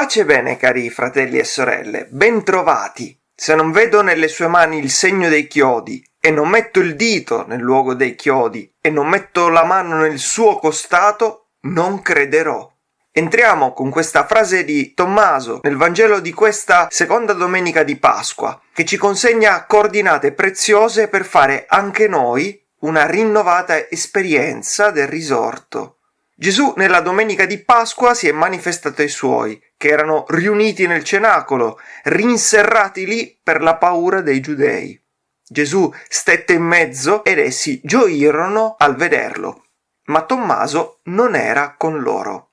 Pace bene, cari fratelli e sorelle, bentrovati. Se non vedo nelle sue mani il segno dei chiodi, e non metto il dito nel luogo dei chiodi, e non metto la mano nel suo costato, non crederò. Entriamo con questa frase di Tommaso nel Vangelo di questa seconda domenica di Pasqua, che ci consegna coordinate preziose per fare anche noi una rinnovata esperienza del risorto. Gesù nella domenica di Pasqua si è manifestato ai suoi, che erano riuniti nel cenacolo, rinserrati lì per la paura dei giudei. Gesù stette in mezzo ed essi gioirono al vederlo. Ma Tommaso non era con loro.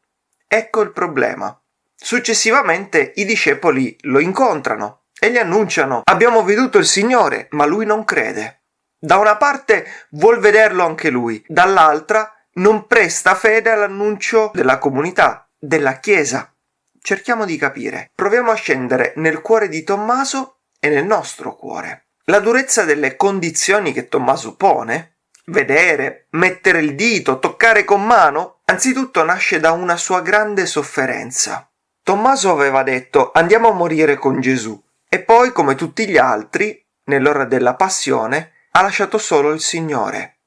Ecco il problema. Successivamente i discepoli lo incontrano e gli annunciano abbiamo veduto il Signore, ma lui non crede. Da una parte vuol vederlo anche lui, dall'altra non presta fede all'annuncio della comunità, della Chiesa. Cerchiamo di capire. Proviamo a scendere nel cuore di Tommaso e nel nostro cuore. La durezza delle condizioni che Tommaso pone, vedere, mettere il dito, toccare con mano, anzitutto nasce da una sua grande sofferenza. Tommaso aveva detto andiamo a morire con Gesù e poi, come tutti gli altri, nell'ora della passione, ha lasciato solo il Signore.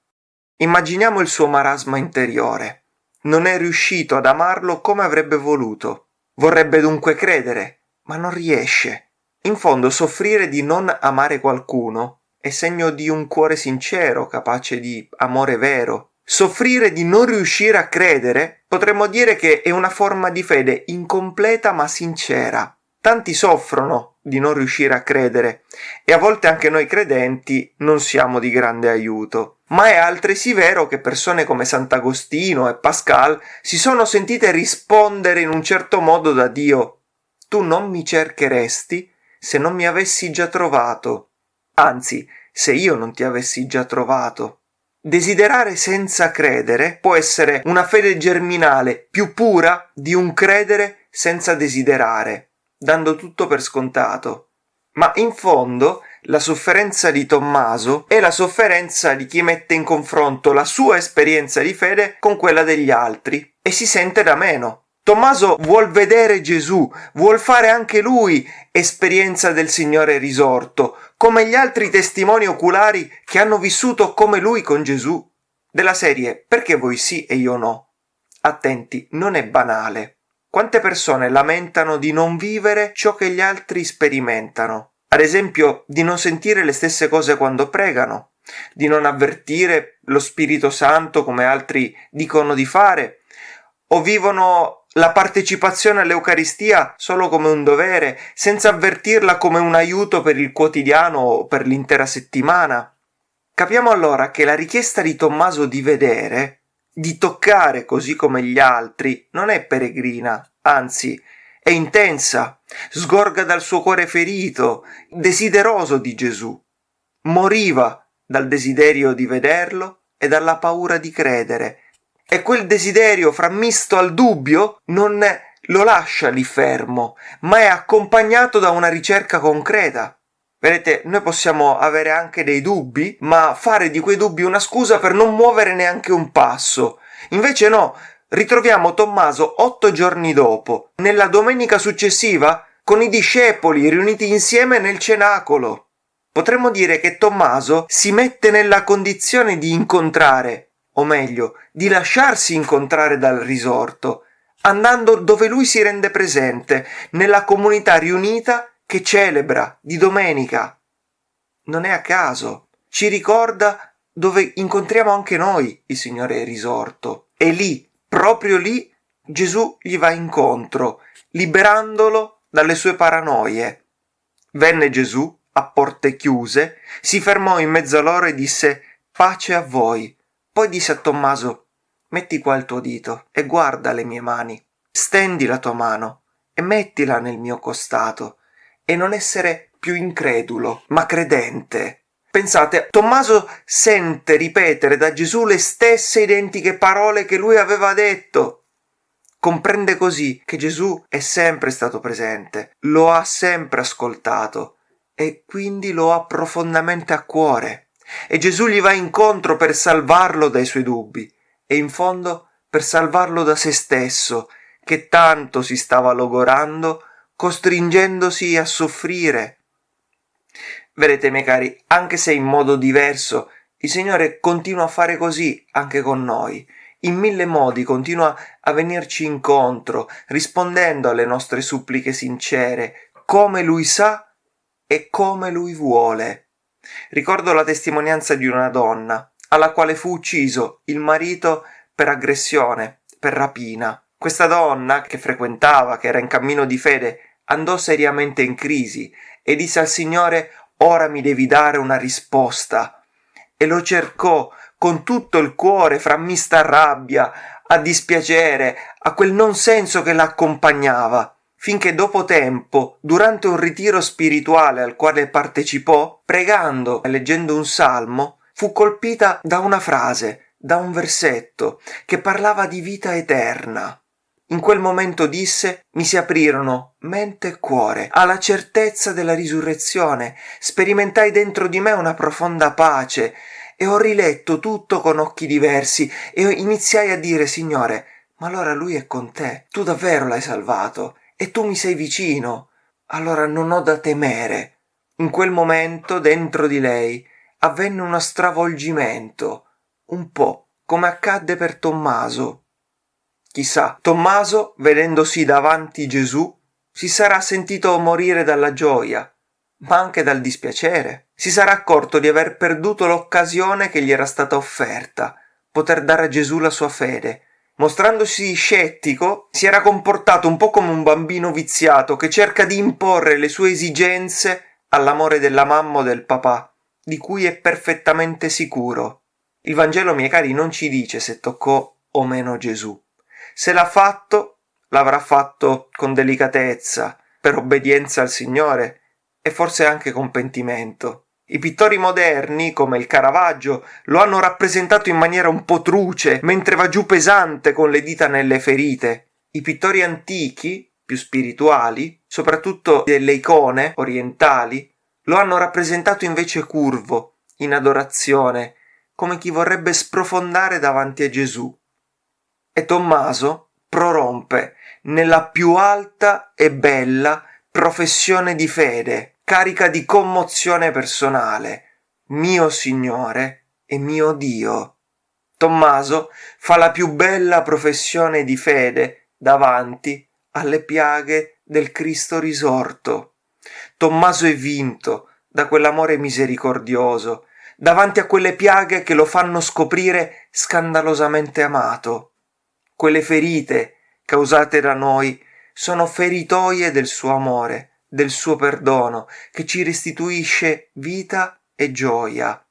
Immaginiamo il suo marasma interiore. Non è riuscito ad amarlo come avrebbe voluto. Vorrebbe dunque credere, ma non riesce. In fondo soffrire di non amare qualcuno è segno di un cuore sincero, capace di amore vero. Soffrire di non riuscire a credere potremmo dire che è una forma di fede incompleta ma sincera. Tanti soffrono di non riuscire a credere e a volte anche noi credenti non siamo di grande aiuto. Ma è altresì vero che persone come Sant'Agostino e Pascal si sono sentite rispondere in un certo modo da Dio. Tu non mi cercheresti se non mi avessi già trovato, anzi, se io non ti avessi già trovato. Desiderare senza credere può essere una fede germinale più pura di un credere senza desiderare dando tutto per scontato. Ma in fondo la sofferenza di Tommaso è la sofferenza di chi mette in confronto la sua esperienza di fede con quella degli altri e si sente da meno. Tommaso vuol vedere Gesù, vuol fare anche lui esperienza del Signore risorto, come gli altri testimoni oculari che hanno vissuto come lui con Gesù. Della serie perché voi sì e io no? Attenti, non è banale. Quante persone lamentano di non vivere ciò che gli altri sperimentano? Ad esempio, di non sentire le stesse cose quando pregano, di non avvertire lo Spirito Santo come altri dicono di fare, o vivono la partecipazione all'Eucaristia solo come un dovere, senza avvertirla come un aiuto per il quotidiano o per l'intera settimana. Capiamo allora che la richiesta di Tommaso di vedere di toccare così come gli altri non è peregrina, anzi è intensa, sgorga dal suo cuore ferito, desideroso di Gesù. Moriva dal desiderio di vederlo e dalla paura di credere. E quel desiderio frammisto al dubbio non lo lascia lì fermo, ma è accompagnato da una ricerca concreta. Vedete, noi possiamo avere anche dei dubbi, ma fare di quei dubbi una scusa per non muovere neanche un passo. Invece no, ritroviamo Tommaso otto giorni dopo, nella domenica successiva, con i discepoli riuniti insieme nel cenacolo. Potremmo dire che Tommaso si mette nella condizione di incontrare, o meglio, di lasciarsi incontrare dal risorto, andando dove lui si rende presente, nella comunità riunita che celebra di domenica. Non è a caso, ci ricorda dove incontriamo anche noi il Signore risorto. E lì, proprio lì, Gesù gli va incontro, liberandolo dalle sue paranoie. Venne Gesù a porte chiuse, si fermò in mezzo a loro e disse pace a voi. Poi disse a Tommaso metti qua il tuo dito e guarda le mie mani. Stendi la tua mano e mettila nel mio costato e non essere più incredulo, ma credente. Pensate, Tommaso sente ripetere da Gesù le stesse identiche parole che lui aveva detto. Comprende così che Gesù è sempre stato presente, lo ha sempre ascoltato e quindi lo ha profondamente a cuore. E Gesù gli va incontro per salvarlo dai suoi dubbi e in fondo per salvarlo da se stesso, che tanto si stava logorando, costringendosi a soffrire. Vedete, miei cari, anche se in modo diverso, il Signore continua a fare così anche con noi. In mille modi continua a venirci incontro, rispondendo alle nostre suppliche sincere, come Lui sa e come Lui vuole. Ricordo la testimonianza di una donna, alla quale fu ucciso il marito per aggressione, per rapina. Questa donna, che frequentava, che era in cammino di fede, andò seriamente in crisi e disse al Signore ora mi devi dare una risposta. E lo cercò con tutto il cuore fra mista rabbia, a dispiacere, a quel non senso che l'accompagnava, finché dopo tempo, durante un ritiro spirituale al quale partecipò, pregando e leggendo un salmo, fu colpita da una frase, da un versetto, che parlava di vita eterna. In quel momento disse mi si aprirono mente e cuore alla certezza della risurrezione, sperimentai dentro di me una profonda pace e ho riletto tutto con occhi diversi e iniziai a dire Signore, ma allora lui è con te, tu davvero l'hai salvato e tu mi sei vicino, allora non ho da temere. In quel momento dentro di lei avvenne uno stravolgimento, un po' come accadde per Tommaso Chissà, Tommaso, vedendosi davanti Gesù, si sarà sentito morire dalla gioia, ma anche dal dispiacere. Si sarà accorto di aver perduto l'occasione che gli era stata offerta, poter dare a Gesù la sua fede. Mostrandosi scettico, si era comportato un po' come un bambino viziato che cerca di imporre le sue esigenze all'amore della mamma o del papà, di cui è perfettamente sicuro. Il Vangelo, miei cari, non ci dice se toccò o meno Gesù. Se l'ha fatto, l'avrà fatto con delicatezza, per obbedienza al Signore e forse anche con pentimento. I pittori moderni, come il Caravaggio, lo hanno rappresentato in maniera un po' truce, mentre va giù pesante con le dita nelle ferite. I pittori antichi, più spirituali, soprattutto delle icone orientali, lo hanno rappresentato invece curvo, in adorazione, come chi vorrebbe sprofondare davanti a Gesù e Tommaso prorompe nella più alta e bella professione di fede, carica di commozione personale, mio Signore e mio Dio. Tommaso fa la più bella professione di fede davanti alle piaghe del Cristo risorto. Tommaso è vinto da quell'amore misericordioso, davanti a quelle piaghe che lo fanno scoprire scandalosamente amato quelle ferite causate da noi sono feritoie del suo amore, del suo perdono, che ci restituisce vita e gioia.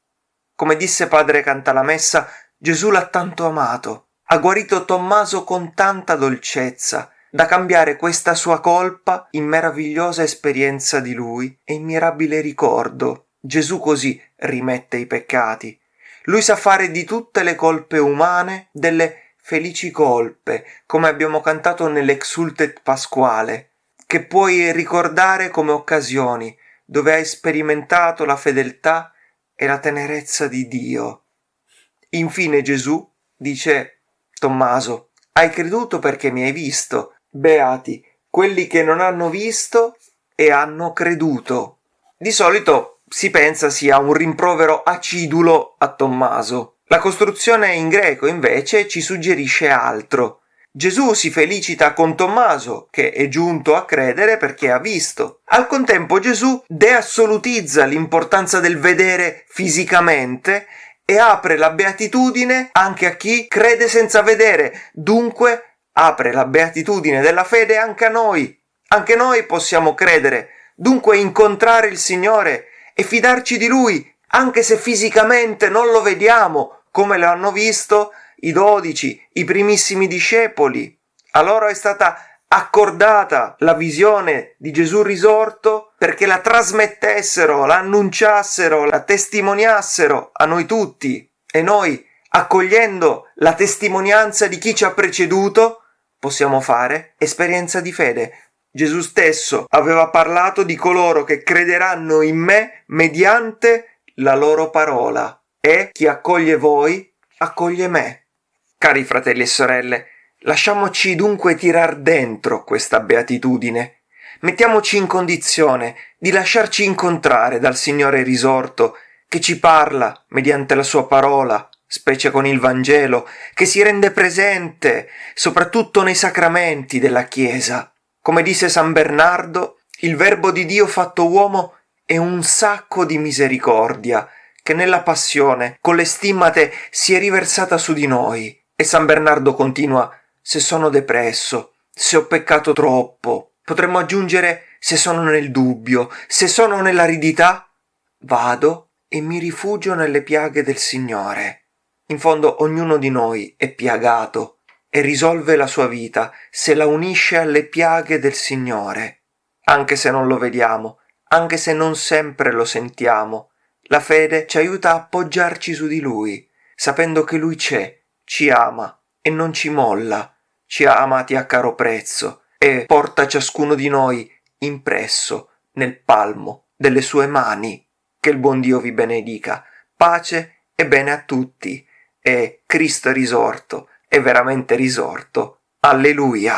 Come disse padre Cantalamessa, Gesù l'ha tanto amato, ha guarito Tommaso con tanta dolcezza, da cambiare questa sua colpa in meravigliosa esperienza di lui e in mirabile ricordo. Gesù così rimette i peccati. Lui sa fare di tutte le colpe umane delle felici colpe, come abbiamo cantato nell'Exultet Pasquale, che puoi ricordare come occasioni dove hai sperimentato la fedeltà e la tenerezza di Dio. Infine Gesù dice Tommaso, hai creduto perché mi hai visto. Beati quelli che non hanno visto e hanno creduto. Di solito si pensa sia un rimprovero acidulo a Tommaso, la costruzione in greco invece ci suggerisce altro. Gesù si felicita con Tommaso, che è giunto a credere perché ha visto. Al contempo Gesù deassolutizza l'importanza del vedere fisicamente e apre la beatitudine anche a chi crede senza vedere. Dunque apre la beatitudine della fede anche a noi. Anche noi possiamo credere. Dunque incontrare il Signore e fidarci di Lui, anche se fisicamente non lo vediamo, come lo hanno visto i dodici, i primissimi discepoli. A loro è stata accordata la visione di Gesù risorto perché la trasmettessero, la annunciassero, la testimoniassero a noi tutti e noi, accogliendo la testimonianza di chi ci ha preceduto, possiamo fare esperienza di fede. Gesù stesso aveva parlato di coloro che crederanno in me mediante la loro parola e chi accoglie voi accoglie me. Cari fratelli e sorelle, lasciamoci dunque tirar dentro questa beatitudine. Mettiamoci in condizione di lasciarci incontrare dal Signore risorto che ci parla mediante la sua parola, specie con il Vangelo, che si rende presente soprattutto nei sacramenti della Chiesa. Come disse San Bernardo, il Verbo di Dio fatto uomo è un sacco di misericordia che nella passione, con le stimmate, si è riversata su di noi. E San Bernardo continua, se sono depresso, se ho peccato troppo, potremmo aggiungere se sono nel dubbio, se sono nell'aridità, vado e mi rifugio nelle piaghe del Signore. In fondo ognuno di noi è piagato e risolve la sua vita se la unisce alle piaghe del Signore. Anche se non lo vediamo, anche se non sempre lo sentiamo, la fede ci aiuta a appoggiarci su di Lui, sapendo che Lui c'è ci ama e non ci molla, ci ha amati a caro prezzo e porta ciascuno di noi impresso nel palmo delle sue mani. Che il buon Dio vi benedica. Pace e bene a tutti. E Cristo è risorto, è veramente risorto. Alleluia.